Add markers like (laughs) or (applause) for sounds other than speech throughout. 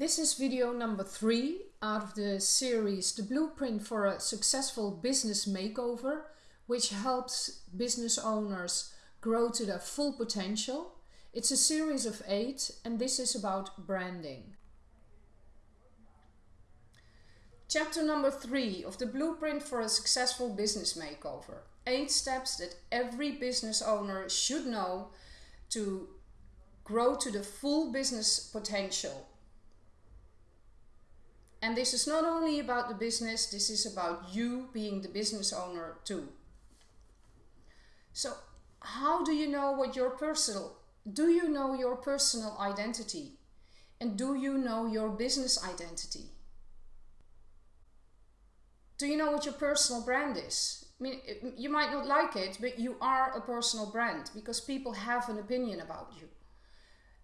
This is video number three out of the series The Blueprint for a Successful Business Makeover, which helps business owners grow to their full potential. It's a series of eight and this is about branding. Chapter number three of the Blueprint for a Successful Business Makeover. Eight steps that every business owner should know to grow to the full business potential and this is not only about the business, this is about you being the business owner too. So how do you know what your personal, do you know your personal identity? And do you know your business identity? Do you know what your personal brand is? I mean, you might not like it, but you are a personal brand because people have an opinion about you.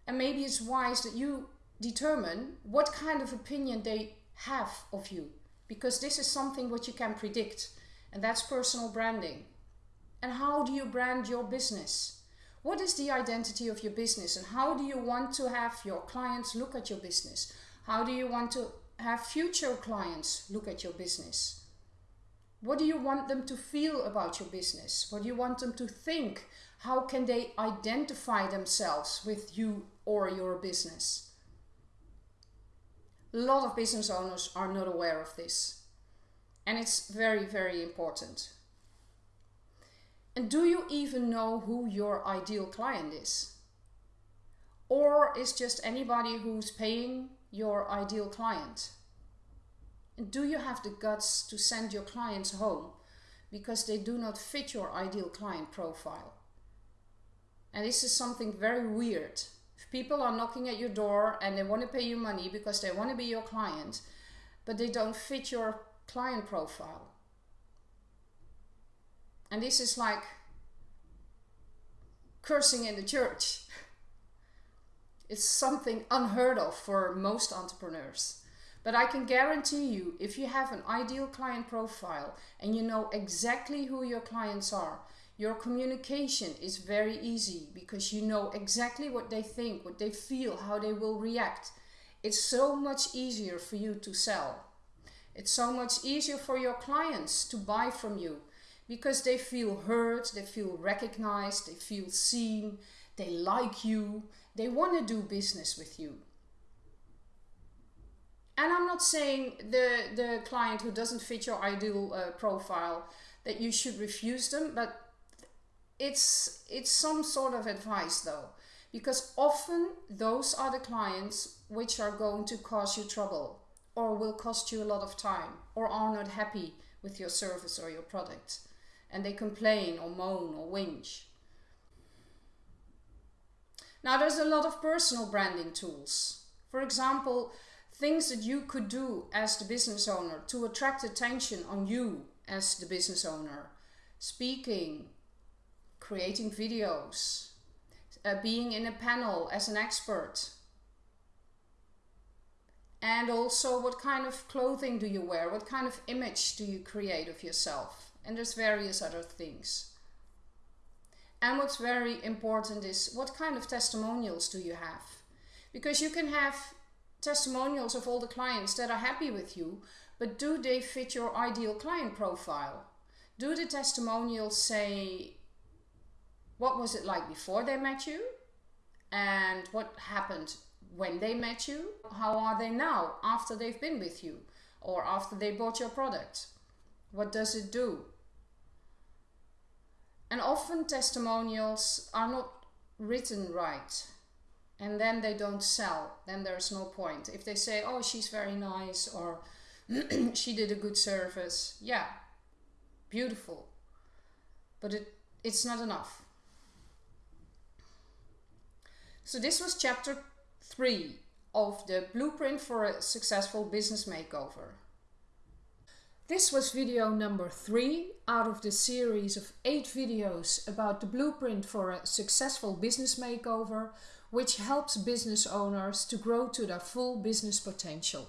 And maybe it's wise that you determine what kind of opinion they have of you because this is something what you can predict and that's personal branding. And how do you brand your business? What is the identity of your business and how do you want to have your clients look at your business? How do you want to have future clients look at your business? What do you want them to feel about your business? What do you want them to think? How can they identify themselves with you or your business? A lot of business owners are not aware of this. And it's very, very important. And do you even know who your ideal client is? Or is just anybody who's paying your ideal client? And do you have the guts to send your clients home because they do not fit your ideal client profile? And this is something very weird people are knocking at your door and they want to pay you money because they want to be your client, but they don't fit your client profile. And this is like cursing in the church. (laughs) It's something unheard of for most entrepreneurs. But I can guarantee you, if you have an ideal client profile and you know exactly who your clients are, your communication is very easy because you know exactly what they think, what they feel, how they will react. It's so much easier for you to sell. It's so much easier for your clients to buy from you because they feel heard, they feel recognized, they feel seen, they like you, they want to do business with you. And I'm not saying the, the client who doesn't fit your ideal uh, profile that you should refuse them, but it's it's some sort of advice though because often those are the clients which are going to cause you trouble or will cost you a lot of time or are not happy with your service or your product and they complain or moan or whinge. Now there's a lot of personal branding tools. For example, things that you could do as the business owner to attract attention on you as the business owner. Speaking, creating videos, uh, being in a panel as an expert. And also what kind of clothing do you wear? What kind of image do you create of yourself? And there's various other things. And what's very important is what kind of testimonials do you have? Because you can have testimonials of all the clients that are happy with you, but do they fit your ideal client profile? Do the testimonials say what was it like before they met you? And what happened when they met you? How are they now after they've been with you or after they bought your product? What does it do? And often testimonials are not written right and then they don't sell then there's no point. If they say oh she's very nice or (clears throat) she did a good service yeah beautiful. But it it's not enough so this was chapter 3 of the Blueprint for a Successful Business Makeover. This was video number 3 out of the series of 8 videos about the Blueprint for a Successful Business Makeover which helps business owners to grow to their full business potential.